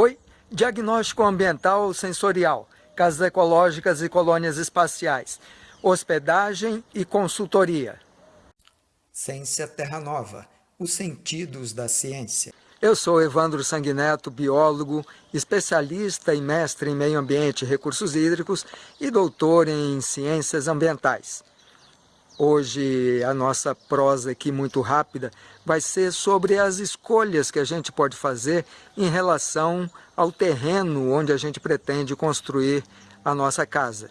Oi, diagnóstico ambiental sensorial, casas ecológicas e colônias espaciais, hospedagem e consultoria. Ciência Terra Nova, os sentidos da ciência. Eu sou Evandro Sanguineto, biólogo, especialista e mestre em meio ambiente e recursos hídricos e doutor em ciências ambientais. Hoje a nossa prosa aqui muito rápida vai ser sobre as escolhas que a gente pode fazer em relação ao terreno onde a gente pretende construir a nossa casa.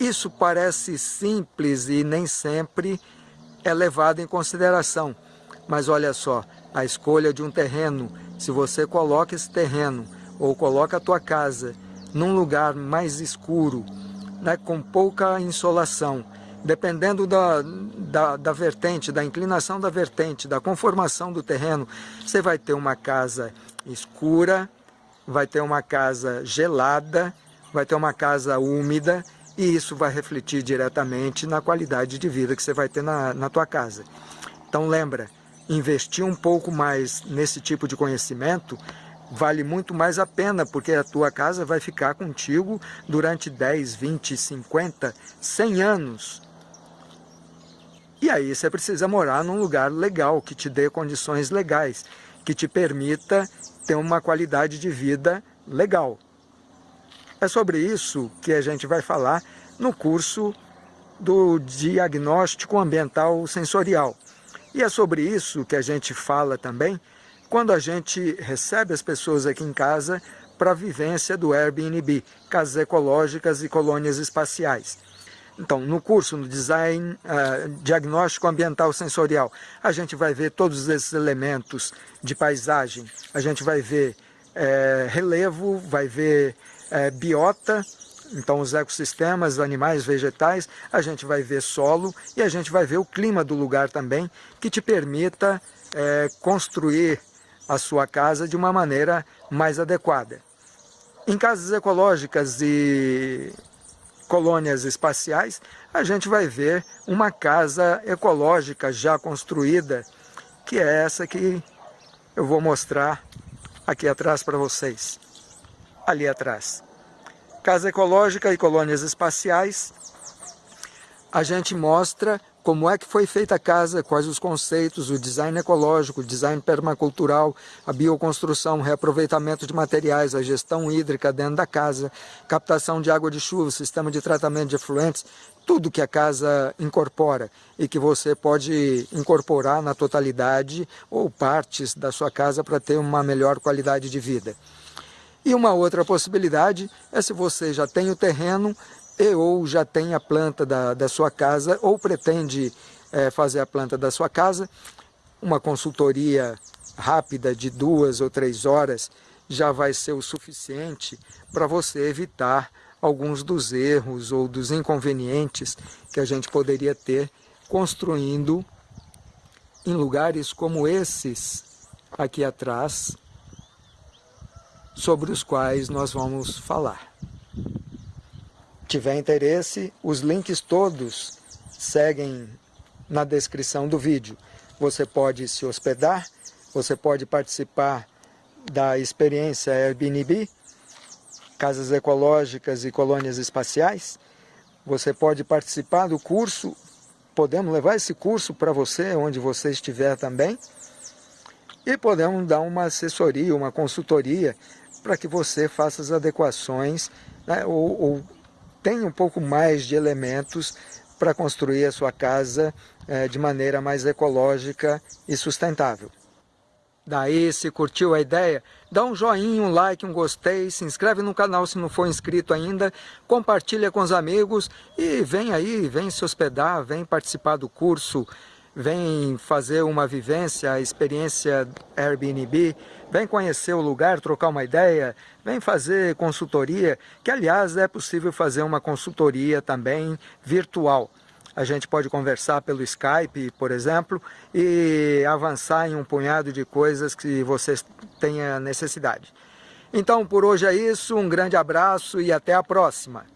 Isso parece simples e nem sempre é levado em consideração, mas olha só, a escolha de um terreno, se você coloca esse terreno ou coloca a tua casa num lugar mais escuro, né, com pouca insolação, dependendo da, da, da, vertente, da inclinação da vertente, da conformação do terreno, você vai ter uma casa escura, vai ter uma casa gelada, vai ter uma casa úmida e isso vai refletir diretamente na qualidade de vida que você vai ter na, na tua casa. Então lembra, investir um pouco mais nesse tipo de conhecimento vale muito mais a pena, porque a tua casa vai ficar contigo durante 10, 20, 50, 100 anos. E aí você precisa morar num lugar legal, que te dê condições legais, que te permita ter uma qualidade de vida legal. É sobre isso que a gente vai falar no curso do Diagnóstico Ambiental Sensorial. E é sobre isso que a gente fala também quando a gente recebe as pessoas aqui em casa para a vivência do Airbnb, casas ecológicas e colônias espaciais. Então, no curso, no Design uh, Diagnóstico Ambiental Sensorial, a gente vai ver todos esses elementos de paisagem, a gente vai ver é, relevo, vai ver é, biota, então os ecossistemas, animais, vegetais, a gente vai ver solo e a gente vai ver o clima do lugar também, que te permita é, construir a sua casa de uma maneira mais adequada. Em casas ecológicas e colônias espaciais, a gente vai ver uma casa ecológica já construída, que é essa que eu vou mostrar aqui atrás para vocês, ali atrás. Casa ecológica e colônias espaciais, a gente mostra como é que foi feita a casa, quais os conceitos, o design ecológico, o design permacultural, a bioconstrução, reaproveitamento de materiais, a gestão hídrica dentro da casa, captação de água de chuva, sistema de tratamento de efluentes, tudo que a casa incorpora e que você pode incorporar na totalidade ou partes da sua casa para ter uma melhor qualidade de vida. E uma outra possibilidade é se você já tem o terreno, e ou já tem a planta da, da sua casa ou pretende é, fazer a planta da sua casa, uma consultoria rápida de duas ou três horas já vai ser o suficiente para você evitar alguns dos erros ou dos inconvenientes que a gente poderia ter construindo em lugares como esses aqui atrás, sobre os quais nós vamos falar tiver interesse, os links todos seguem na descrição do vídeo. Você pode se hospedar, você pode participar da experiência Airbnb, casas ecológicas e colônias espaciais. Você pode participar do curso, podemos levar esse curso para você, onde você estiver também. E podemos dar uma assessoria, uma consultoria, para que você faça as adequações né, ou, ou tem um pouco mais de elementos para construir a sua casa é, de maneira mais ecológica e sustentável. Daí, se curtiu a ideia, dá um joinha, um like, um gostei, se inscreve no canal se não for inscrito ainda, compartilha com os amigos e vem aí, vem se hospedar, vem participar do curso, vem fazer uma vivência, experiência Airbnb, vem conhecer o lugar, trocar uma ideia, vem fazer consultoria, que aliás é possível fazer uma consultoria também virtual. A gente pode conversar pelo Skype, por exemplo, e avançar em um punhado de coisas que você tenha necessidade. Então, por hoje é isso, um grande abraço e até a próxima.